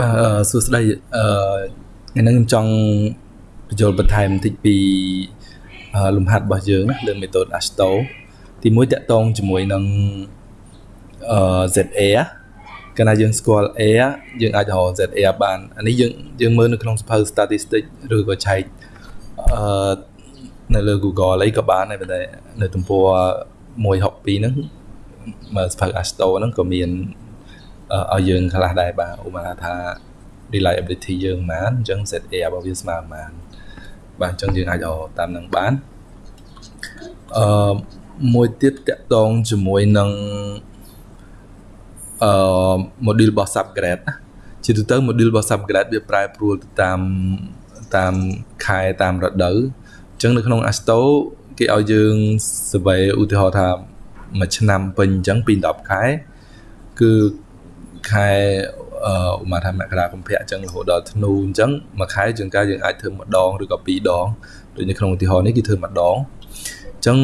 បាទអឺសួស្តីអឺថ្ងៃនេះខ្ញុំចង់បញ្ចូលបន្ថែមបន្តិចពីលំហាត់របស់យើងណាលើ method Asto ទីមួយតកតងជាមួយនឹងអឺ ZA កាលណាយើងស្គាល់ A យើងអាចរក ZA បានអានេះយើងយើងមើលនៅក្នុងសភៅ statistic ឬក៏ឆែកអឺនៅលើ Google អីក៏បានដែរប៉ុន្តែនៅទំព័រ162ហ្នឹងមើលសភៅ Asto ហ្នឹងក៏មាន ឲ្យយើងខ្លះដែរបាទឧបមាថា reliability យើងប៉ុន្មានអញ្ចឹង ZA របស់វាស្មើប៉ុន្មានបាទអញ្ចឹងយើងអាចអតាមនឹងបានអឺមួយទៀតតកតងជាមួយនឹងអឺ module របស់ subgrade ណាជាទូទៅ module របស់ subgrade វាប្រែប្រួលទៅតាមតាមខែតាមរដូវអញ្ចឹងនៅក្នុង Asto គេឲ្យយើង survey ឧទាហរណ៍ថាមួយឆ្នាំពេញអញ្ចឹងពី10ខែគឺ ខែអឺឧមាថាមករាកុម្ភៈអញ្ចឹងរហូតដល់ធ្នូអញ្ចឹងមួយខែជាងការយើងអាចធ្វើម្ដងឬក៏ពីរដងដូចនៅក្នុងឧទាហរណ៍នេះគឺធ្វើម្ដងអញ្ចឹង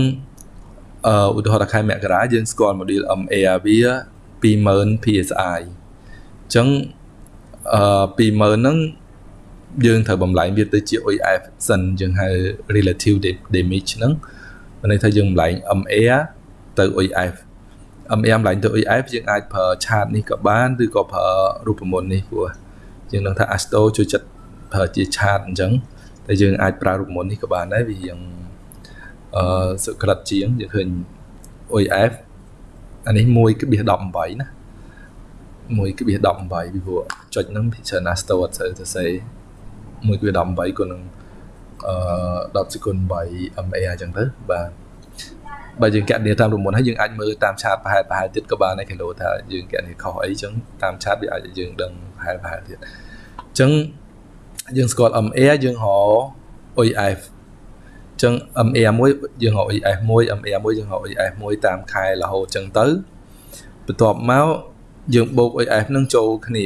អឺឧទាហរណ៍ថាខែមករាយើងស្គាល់ model MA វា20000 PSI អញ្ចឹងអឺ20000ហ្នឹងយើងត្រូវបំលែងវាទៅជា OIF សិនយើងហៅ relative damage ហ្នឹងមានន័យថាយើងបំលែង MA ទៅ OIF MM ឡើងទៅ EF យើងអាចប្រើឆាតនេះក៏បានឬក៏ប្រើរូបមន្តនេះព្រោះយើងដឹងថា Asto ជួយចិត្តប្រើជាឆាតអញ្ចឹងតែយើងអាចប្រើរូបមន្តនេះក៏បានដែរវារៀងអឺសុក្រិតជាងយើងឃើញ OEF អានេះ1.18ណា1.18ពីព្រោះចុចហ្នឹងពិចារណា Asto អត់សូវទៅសេ1.18គុណនឹងអឺ10សេគុណ8 MA អញ្ចឹងទៅបាទ បើយើងកណនីតាមរមុនហើយយើងអាចមើលតាមឆាតប្រហែលប្រហែលទៀតក៏បានដែរគីឡូថាយើងកណនីខុសអីចឹងតាមឆាតវាអាចយើងដឹងប្រហែលប្រហែលទៀតអញ្ចឹងយើងស្គាល់ MA យើងរក OEF អញ្ចឹង MA មួយយើងរក OEF មួយ MA មួយយើងរក OEF មួយតាមខែរហូតអញ្ចឹងទៅបន្ទាប់មកយើងបូក OEF នឹងចូលគ្នា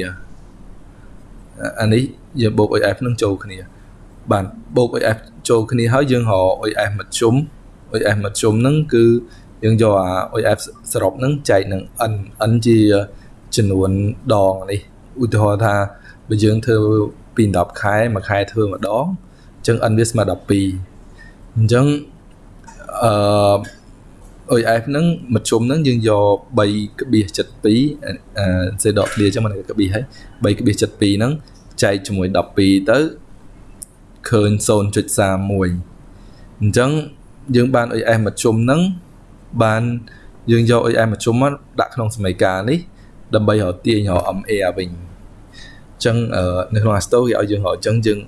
អានេះយើងបូក OEF នឹងចូលគ្នា បាទបូក OEF ចូលគ្នាហើយយើងរក OEF មធ្យម OF មធ្យមហ្នឹងគឺយើងយកអា OF សរុបហ្នឹងចែកនឹង n n ជាចំនួនដងនេះឧទាហរណ៍ថាបើយើងធ្វើពី10ខែមួយខែធ្វើម្ដងអញ្ចឹង n វាស្មើ12អញ្ចឹងអឺ OF ហ្នឹងមធ្យមហ្នឹងយើងយក3.72អឺសេដកឃ្លាអញ្ចឹងមិនក្បៀសហើយ3.72ហ្នឹងចែកជាមួយ12ទៅឃើញ0.31អញ្ចឹង យើងបាន OS មធ្យមហ្នឹងបានយើងយក OS មធ្យមមកដាក់ក្នុងសមីការនេះដើម្បីរកទាញរក MA វិញអញ្ចឹងនៅក្នុង Asto គេឲ្យយើងរកអញ្ចឹងយើង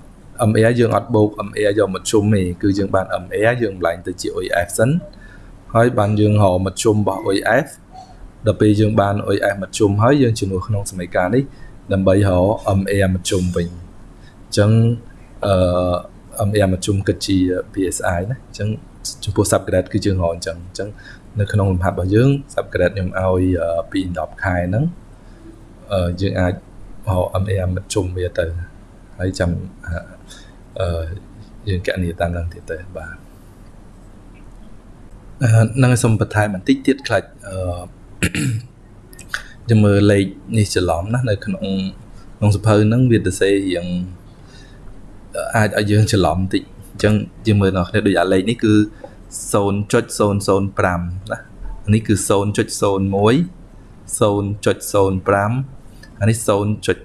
MA យើងអត់បូក MA យកមធ្យមទេគឺយើងបាន MA យើងម្លែងទៅជា OF សិនហើយបានយើងរកមធ្យមរបស់ OF ដល់ពេលយើងបាន OF មធ្យមហើយយើងជំនួសក្នុងសមីការនេះដើម្បីរក MA មធ្យមវិញអញ្ចឹងអឺ MA មធ្យមគិតជា PSI ណាអញ្ចឹង ចំពោះ subgrade គឺយើងរកអញ្ចឹងអញ្ចឹងនៅក្នុងលំហាត់របស់យើង subgrade ខ្ញុំឲ្យពី10ខែហ្នឹងយើងអាចរក MAM ជុំវាទៅហើយចាំអឺយើងកណនីតាមនឹងទៀតទៅបាទនឹងសូមបន្ថែមបន្តិចទៀតខ្លាចអឺយើងមើលលេខនេះច្រឡំណានៅក្នុងក្នុងសភៅហ្នឹងវាទៅសេរៀងអាចឲ្យយើងច្រឡំបន្តិច អញ្ចឹងយើងមើលដល់គ្នាដូចអាលេខនេះគឺ0.005ណានេះគឺ0.01 0.05អានេះ0.10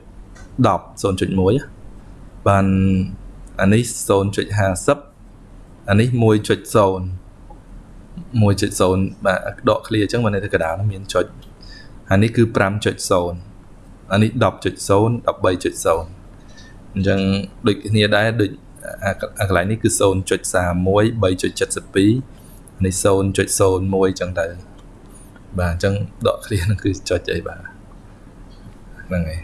0.1បានអានេះ0.50អានេះ1.0 1.0បាទដក clear អញ្ចឹងបានន័យថាកណ្ដាលមានចុចអានេះគឺ5.0អានេះ10.0 13.0អញ្ចឹងដូចគ្នាដែរដូច អាកន្លែងនេះគឺ0.31 3.72នេះ0.01អញ្ចឹងទៅបាទអញ្ចឹងដក clear ហ្នឹងគឺចុចអីបាទហ្នឹងហើយ